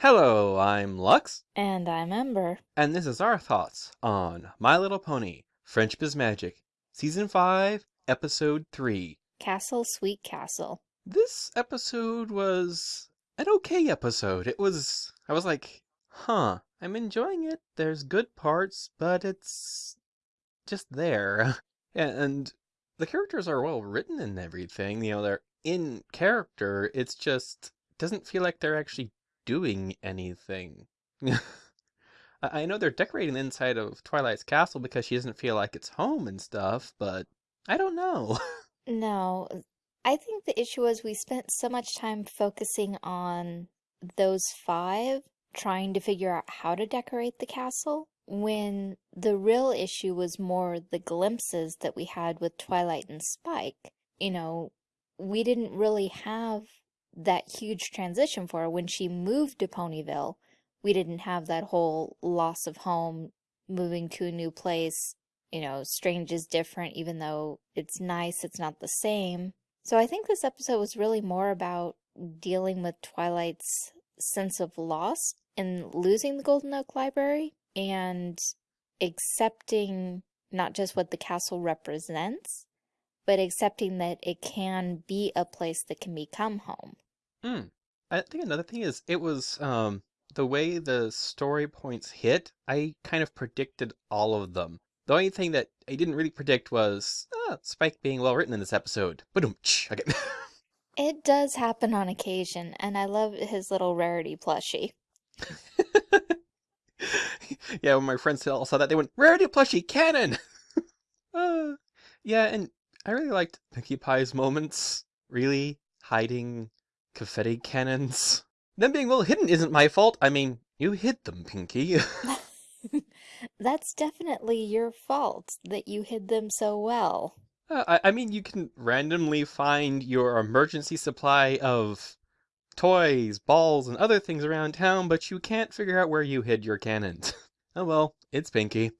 Hello, I'm Lux, And I'm Ember. and this is our thoughts on My Little Pony Friendship is Magic, Season 5, Episode 3. Castle Sweet Castle. This episode was an okay episode. It was, I was like, huh, I'm enjoying it. There's good parts, but it's just there. and the characters are well written and everything. You know, they're in character. It's just doesn't feel like they're actually doing anything. I know they're decorating the inside of Twilight's castle because she doesn't feel like it's home and stuff, but I don't know. No, uh, I think the issue was we spent so much time focusing on those five trying to figure out how to decorate the castle when the real issue was more the glimpses that we had with Twilight and Spike. You know, we didn't really have that huge transition for her when she moved to Ponyville. We didn't have that whole loss of home, moving to a new place, you know, strange is different, even though it's nice, it's not the same. So I think this episode was really more about dealing with Twilight's sense of loss in losing the Golden Oak Library and accepting not just what the castle represents, but accepting that it can be a place that can become home. Hmm. I think another thing is it was um the way the story points hit, I kind of predicted all of them. The only thing that I didn't really predict was ah, Spike being well written in this episode. Boom. Okay. It does happen on occasion, and I love his little rarity plushie. yeah, when my friends all saw that, they went, Rarity plushie cannon! uh, yeah, and I really liked Pinkie Pie's moments. Really hiding confetti cannons. Them being well hidden isn't my fault. I mean, you hid them, Pinkie. That's definitely your fault that you hid them so well. Uh, I, I mean, you can randomly find your emergency supply of toys, balls, and other things around town, but you can't figure out where you hid your cannons. oh well, it's Pinkie.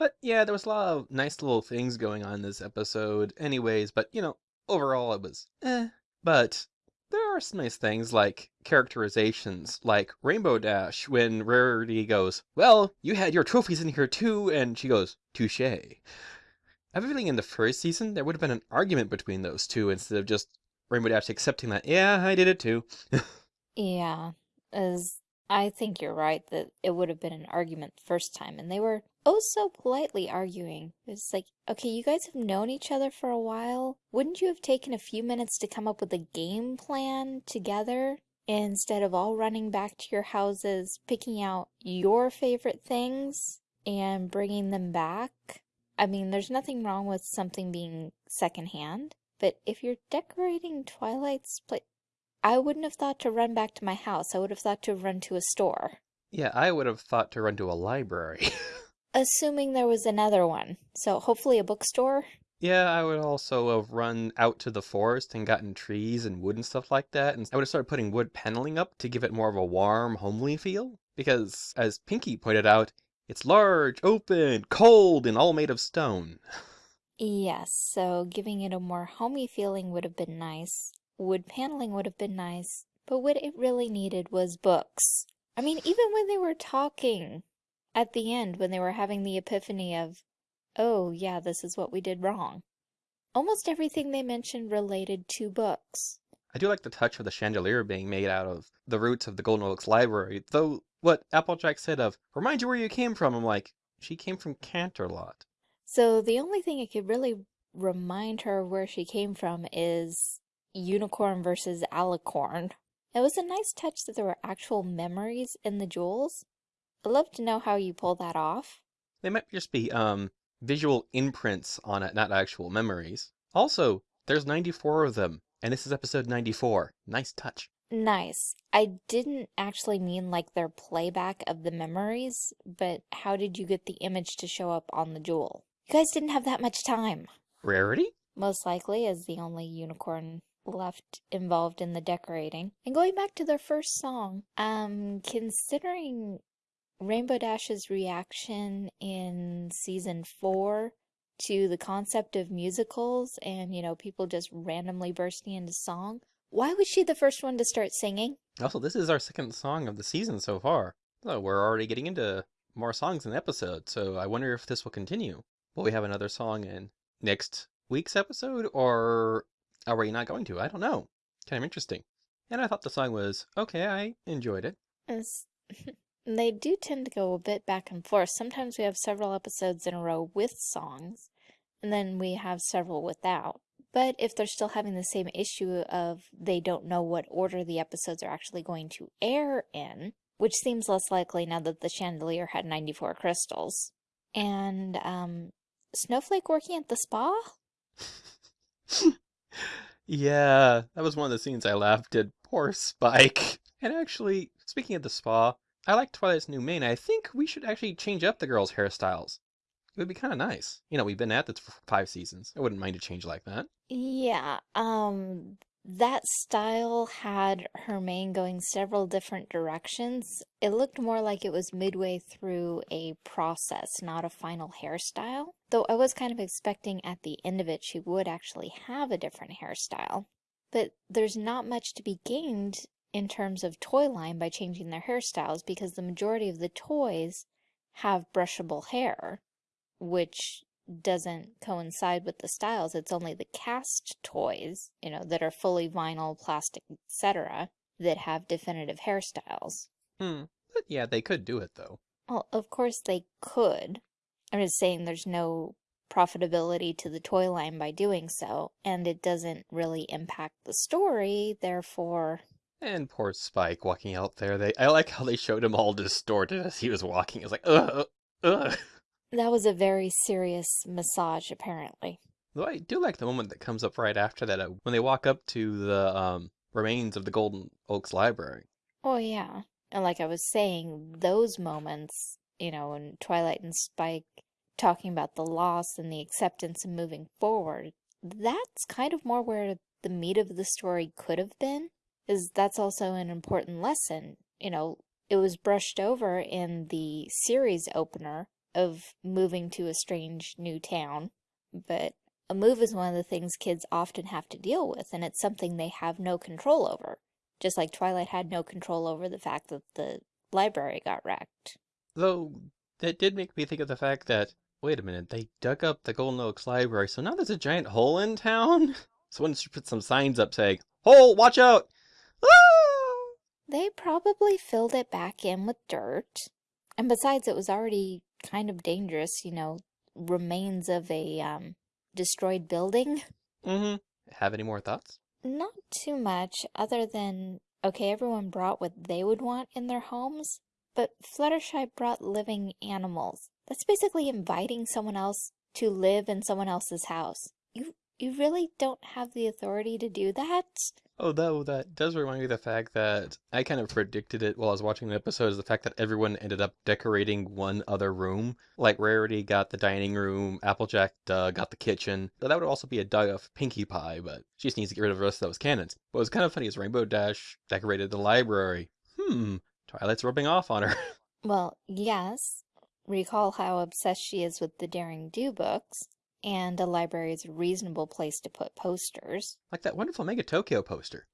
But yeah, there was a lot of nice little things going on in this episode, anyways, but you know, overall it was eh. But there are some nice things like characterizations, like Rainbow Dash when Rarity goes, Well, you had your trophies in here too, and she goes, Touche. Feeling in the first season there would have been an argument between those two instead of just Rainbow Dash accepting that, yeah, I did it too. Yeah, as I think you're right that it would have been an argument the first time, and they were oh so politely arguing. It's like, okay, you guys have known each other for a while. Wouldn't you have taken a few minutes to come up with a game plan together instead of all running back to your houses, picking out your favorite things and bringing them back? I mean, there's nothing wrong with something being secondhand, but if you're decorating Twilight's place, I wouldn't have thought to run back to my house. I would have thought to run to a store. yeah, I would have thought to run to a library. Assuming there was another one. So hopefully a bookstore? yeah, I would also have run out to the forest and gotten trees and wood and stuff like that, and I would have started putting wood paneling up to give it more of a warm, homely feel. Because, as Pinkie pointed out, it's large, open, cold, and all made of stone. Yes, so giving it a more homey feeling would have been nice. Wood paneling would have been nice. But what it really needed was books. I mean, even when they were talking at the end, when they were having the epiphany of, oh, yeah, this is what we did wrong. Almost everything they mentioned related to books. I do like the touch of the chandelier being made out of the roots of the Golden Oaks Library, though what Applejack said of, remind you where you came from, I'm like, she came from Canterlot. So the only thing I could really remind her of where she came from is unicorn versus alicorn. It was a nice touch that there were actual memories in the jewels. I'd love to know how you pull that off. They might just be, um, visual imprints on it, not actual memories. Also, there's 94 of them, and this is episode 94. Nice touch. Nice. I didn't actually mean like their playback of the memories, but how did you get the image to show up on the jewel? You guys didn't have that much time. Rarity? Most likely as the only unicorn left involved in the decorating. And going back to their first song, um, considering Rainbow Dash's reaction in season four to the concept of musicals and, you know, people just randomly bursting into song, why was she the first one to start singing? Also, this is our second song of the season so far. So we're already getting into more songs in the episode, so I wonder if this will continue. Will we have another song in next week's episode, or are we not going to? I don't know. Kind of interesting. And I thought the song was okay, I enjoyed it. They do tend to go a bit back and forth. Sometimes we have several episodes in a row with songs, and then we have several without. But if they're still having the same issue of they don't know what order the episodes are actually going to air in, which seems less likely now that the chandelier had 94 crystals, and um, Snowflake working at the spa? yeah, that was one of the scenes I laughed at. Poor Spike. And actually, speaking of the spa, I like Twilight's new mane. I think we should actually change up the girls' hairstyles. It would be kind of nice. You know, we've been at this for five seasons. I wouldn't mind a change like that. Yeah, um, that style had her mane going several different directions. It looked more like it was midway through a process, not a final hairstyle. Though I was kind of expecting at the end of it she would actually have a different hairstyle. But there's not much to be gained in terms of toy line by changing their hairstyles because the majority of the toys have brushable hair, which doesn't coincide with the styles. It's only the cast toys, you know, that are fully vinyl, plastic, etc., that have definitive hairstyles. Hmm. But yeah, they could do it though. Well, of course they could. I'm just saying there's no profitability to the toy line by doing so, and it doesn't really impact the story, therefore. And poor Spike walking out there. They I like how they showed him all distorted as he was walking. It's like, ugh, ugh. That was a very serious massage, apparently. Though I do like the moment that comes up right after that uh, when they walk up to the um, remains of the Golden Oaks Library. Oh, yeah. And like I was saying, those moments, you know, when Twilight and Spike talking about the loss and the acceptance and moving forward, that's kind of more where the meat of the story could have been, is that's also an important lesson. You know, it was brushed over in the series opener of moving to a strange new town, but a move is one of the things kids often have to deal with, and it's something they have no control over. Just like Twilight had no control over the fact that the library got wrecked. Though, that did make me think of the fact that, wait a minute, they dug up the Golden Oaks Library, so now there's a giant hole in town? Someone should put some signs up saying, Hole, watch out! They probably filled it back in with dirt. And besides, it was already kind of dangerous, you know, remains of a um, destroyed building. Mm-hmm. Have any more thoughts? Not too much, other than, okay, everyone brought what they would want in their homes, but Fluttershy brought living animals. That's basically inviting someone else to live in someone else's house. You you really don't have the authority to do that? Oh, though, that does remind me of the fact that I kind of predicted it while I was watching the episode, is the fact that everyone ended up decorating one other room. Like, Rarity got the dining room, Applejack uh, got the kitchen. So that would also be a Doug of Pinkie Pie, but she just needs to get rid of the rest of those cannons. What was kind of funny is Rainbow Dash decorated the library. Hmm, Twilight's rubbing off on her. Well, yes. Recall how obsessed she is with the Daring Do books and a library is a reasonable place to put posters. like that wonderful Megatokyo poster.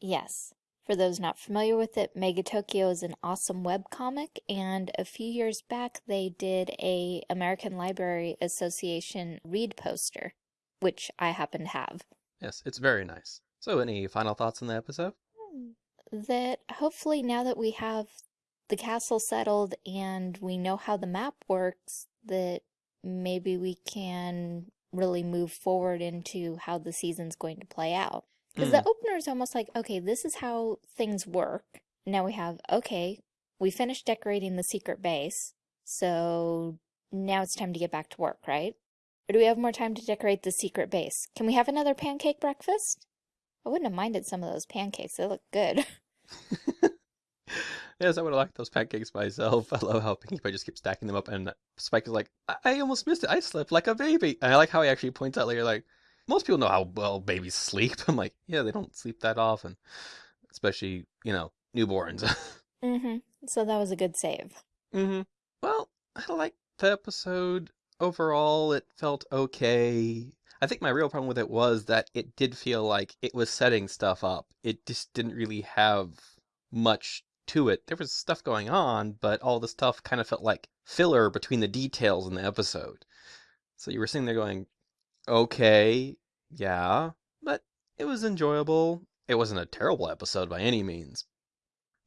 yes. For those not familiar with it, Megatokyo is an awesome webcomic, and a few years back they did a American Library Association read poster, which I happen to have. Yes, it's very nice. So, any final thoughts on the episode? Hmm. That hopefully now that we have the castle settled and we know how the map works, that maybe we can really move forward into how the season's going to play out. Because the mm. opener is almost like, okay, this is how things work. Now we have, okay, we finished decorating the secret base, so now it's time to get back to work, right? Or do we have more time to decorate the secret base? Can we have another pancake breakfast? I wouldn't have minded some of those pancakes. They look good. yes, I would have liked those pancakes myself. I love how Pinkie Pie just keeps stacking them up, and Spike is like, I, I almost missed it. I slept like a baby. And I like how he actually points out later, like, most people know how well babies sleep. I'm like, yeah, they don't sleep that often, especially, you know, newborns. mm-hmm. So that was a good save. mm-hmm. Well, I liked the episode overall. It felt okay. I think my real problem with it was that it did feel like it was setting stuff up. It just didn't really have much to it. There was stuff going on, but all the stuff kind of felt like filler between the details in the episode. So you were sitting there going, okay, yeah, but it was enjoyable. It wasn't a terrible episode by any means.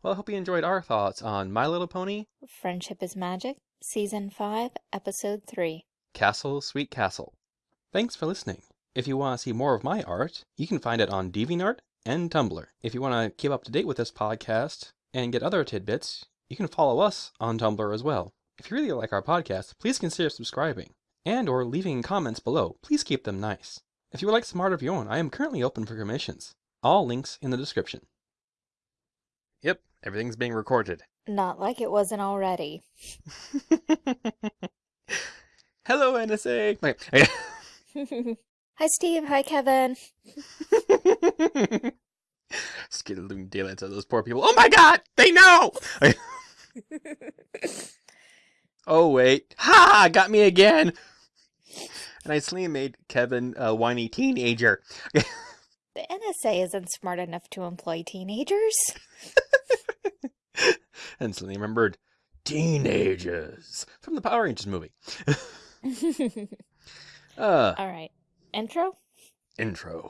Well, I hope you enjoyed our thoughts on My Little Pony, Friendship is Magic, Season 5, Episode 3. Castle Sweet Castle. Thanks for listening. If you want to see more of my art, you can find it on DeviantArt and Tumblr. If you want to keep up to date with this podcast and get other tidbits, you can follow us on Tumblr as well. If you really like our podcast, please consider subscribing and or leaving comments below. Please keep them nice. If you would like some art of your own, I am currently open for commissions. All links in the description. Yep, everything's being recorded. Not like it wasn't already. Hello, NSA. Okay. Hi, Steve. Hi, Kevin. Skittling daylights of those poor people. Oh my god! They know! oh wait. Ha! Got me again! And I suddenly made Kevin a whiny teenager. The NSA isn't smart enough to employ teenagers. and suddenly remembered teenagers from the Power Rangers movie. uh, All right. Intro? intro.